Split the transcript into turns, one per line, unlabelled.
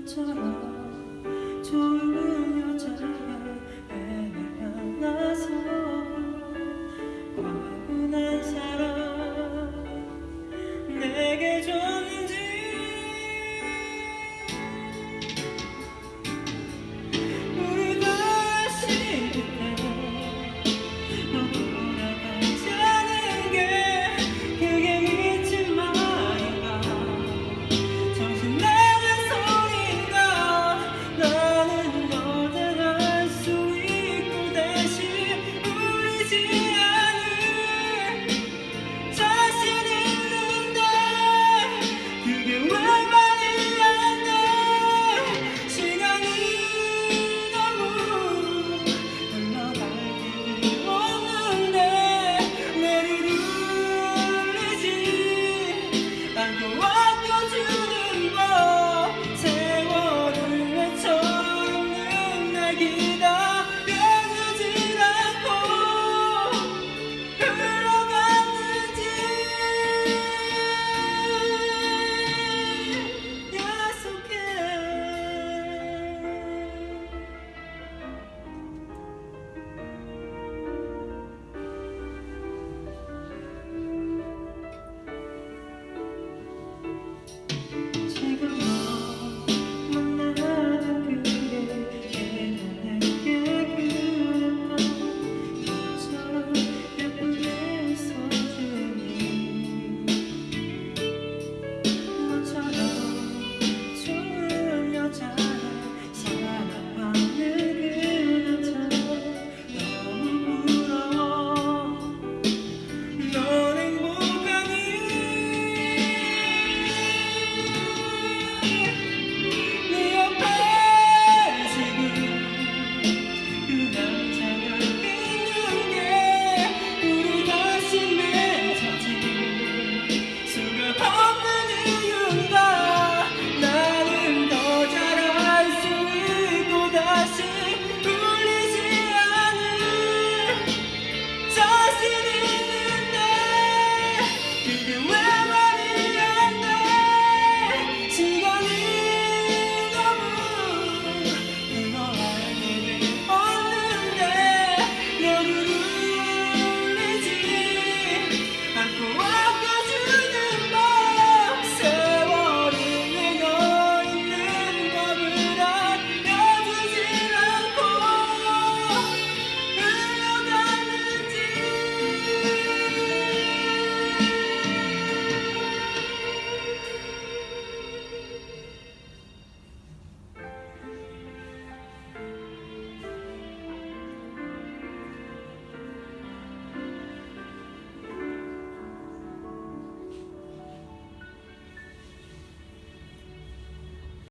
여자처럼. 좋은 여자야